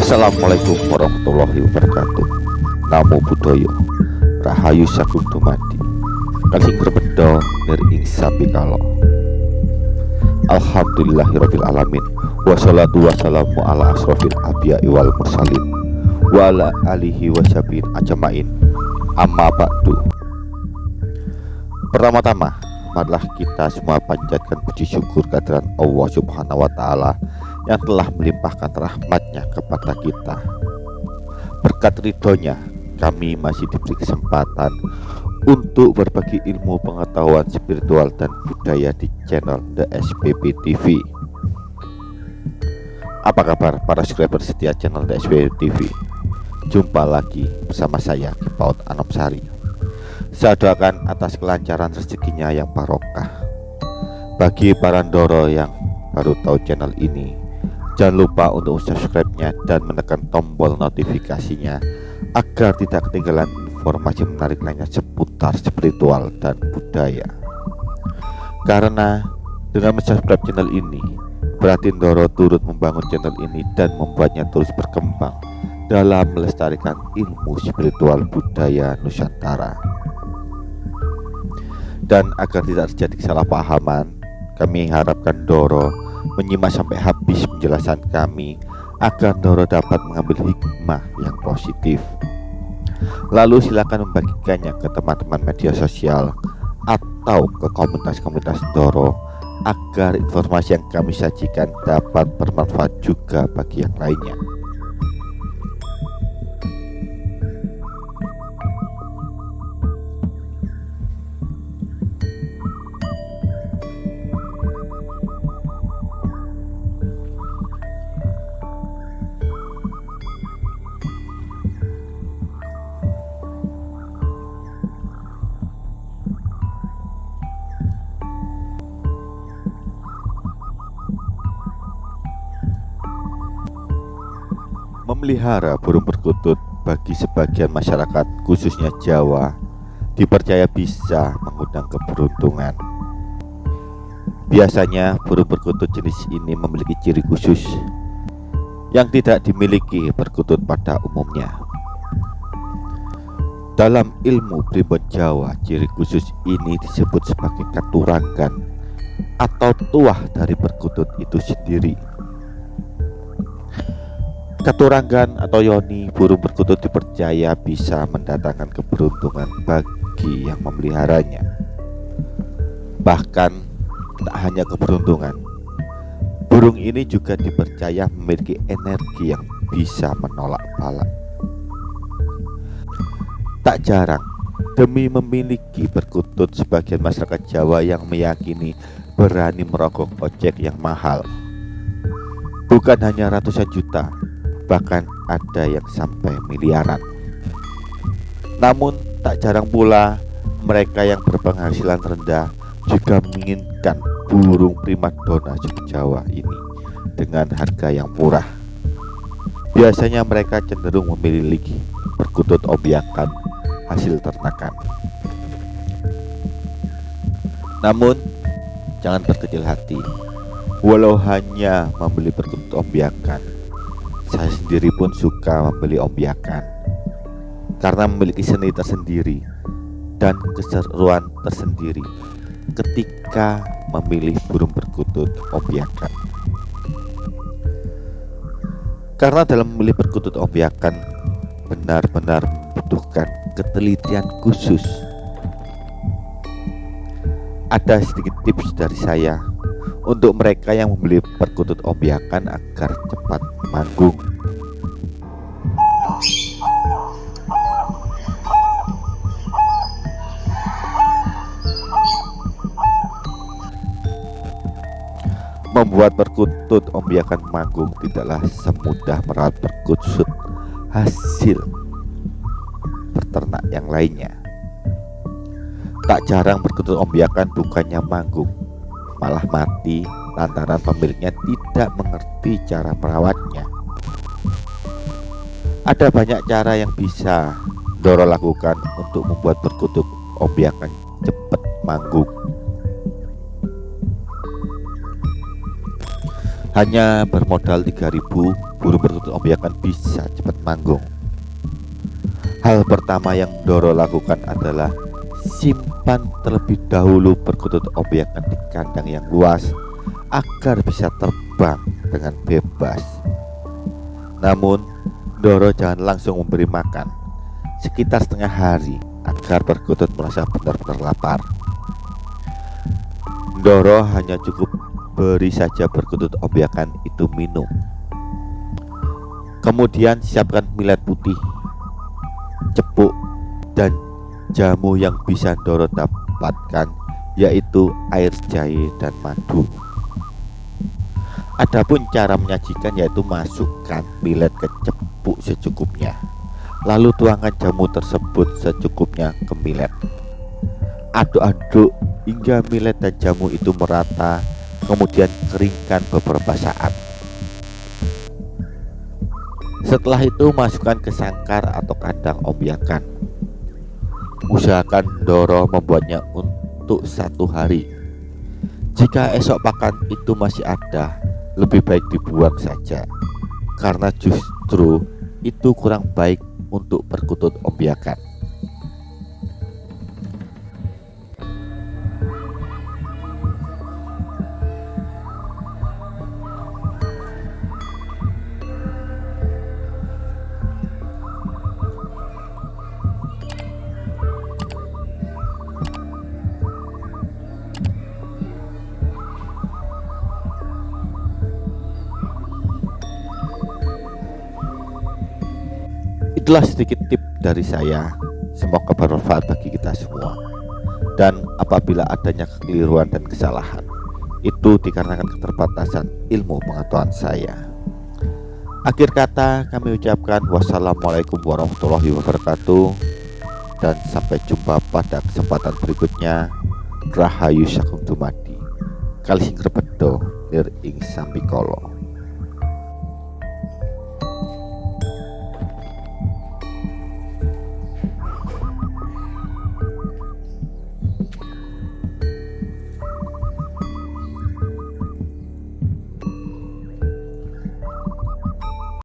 Assalamualaikum warahmatullahi wabarakatuh. Namo Buddhaya. Rahayu Sagung Dumadi. Raking berbeda Nir Kalau alhamdulillahi Alhamdulillahirrabbilalamin Wassalatu wassalamu ala asrofil abya iwal mursalin. Wa ala alihi wasabin ajamain Amma ba'du. Pertama-tama marilah kita semua panjatkan puji syukur kehadiran Allah Subhanahu wa taala yang telah melimpahkan rahmatnya kepada kita. Berkat ridhonya, kami masih diberi kesempatan untuk berbagi ilmu pengetahuan spiritual dan budaya di channel The SPP TV. Apa kabar para subscriber setia channel The SPP TV? Jumpa lagi bersama saya Kipaut Anopsari. Saya doakan atas kelancaran rezekinya yang barokah. Bagi para Ndoro yang baru tahu channel ini, jangan lupa untuk subscribe-nya dan menekan tombol notifikasinya agar tidak ketinggalan informasi menarik lainnya seputar spiritual dan budaya. Karena dengan subscribe channel ini, berarti Ndoro turut membangun channel ini dan membuatnya terus berkembang dalam melestarikan ilmu spiritual budaya Nusantara dan agar tidak terjadi kesalahpahaman kami harapkan Doro menyimak sampai habis penjelasan kami agar Doro dapat mengambil hikmah yang positif. Lalu silakan membagikannya ke teman-teman media sosial atau ke komunitas-komunitas Doro agar informasi yang kami sajikan dapat bermanfaat juga bagi yang lainnya Memelihara burung perkutut bagi sebagian masyarakat khususnya Jawa dipercaya bisa mengundang keberuntungan. Biasanya burung perkutut jenis ini memiliki ciri khusus yang tidak dimiliki perkutut pada umumnya. Dalam ilmu pribon Jawa, ciri khusus ini disebut sebagai katurangan atau tuah dari perkutut itu sendiri. Katurangan atau yoni burung perkutut dipercaya bisa mendatangkan keberuntungan bagi yang memeliharanya. Bahkan tak hanya keberuntungan, burung ini juga dipercaya memiliki energi yang bisa menolak bala. Tak jarang demi memiliki perkutut sebagian masyarakat Jawa yang meyakini berani merogoh ojek yang mahal. Bukan hanya ratusan juta, bahkan ada yang sampai miliaran. Namun tak jarang pula mereka yang berpenghasilan rendah juga menginginkan burung primadona Jawa ini dengan harga yang murah. Biasanya mereka cenderung memiliki perkutut obiakan hasil ternakan. Namun jangan berkecil hati, walau hanya membeli perkutut obiakan saya sendiri pun suka membeli ombiakan karena memiliki seni tersendiri dan keseruan tersendiri ketika memilih burung perkutut ombiakan. Karena dalam memilih perkutut ombiakan benar-benar membutuhkan ketelitian khusus. Ada sedikit tips dari saya untuk mereka yang membeli perkutut ombiakan agar cepat manggung. Membuat perkutut ombiakan manggung tidaklah semudah merawat perkutut hasil peternak yang lainnya. Tak jarang perkutut ombiakan bukannya manggung, malah mati lantaran pemiliknya tidak mengerti cara merawatnya. Ada banyak cara yang bisa Doro lakukan untuk membuat perkutut ombiakan cepat manggung. Hanya bermodal 3000 burung perkutut ombiakan bisa cepat manggung. Hal pertama yang Doro lakukan adalah simpan terlebih dahulu perkutut ombiakan di kandang yang luas agar bisa terbang dengan bebas. Namun, Doro jangan langsung memberi makan sekitar setengah hari agar perkutut merasa benar-benar lapar. Doro hanya cukup beri saja perkutut obiakan itu minum. Kemudian siapkan millet putih, cepuk, dan jamu yang bisa Doro dapatkan yaitu air jahe dan madu. Adapun cara menyajikan yaitu masukkan millet ke cepuk secukupnya. Lalu tuangkan jamu tersebut secukupnya ke millet. Aduk-aduk hingga millet dan jamu itu merata kemudian keringkan beberapa saat setelah itu masukkan ke sangkar atau kandang obiakan usahakan Doro membuatnya untuk satu hari. Jika esok pakan itu masih ada lebih baik dibuang saja. Karena justru itu kurang baik untuk perkutut obiakan Itulah sedikit tip dari saya. Semoga bermanfaat bagi kita semua. Dan apabila adanya kekeliruan dan kesalahan, itu dikarenakan keterbatasan ilmu pengetahuan saya. Akhir kata kami ucapkan wassalamualaikum warahmatullahi wabarakatuh dan sampai jumpa pada kesempatan berikutnya. Rahayu Sakum Dumadi. Kali sing repedo lir ing sambikolo.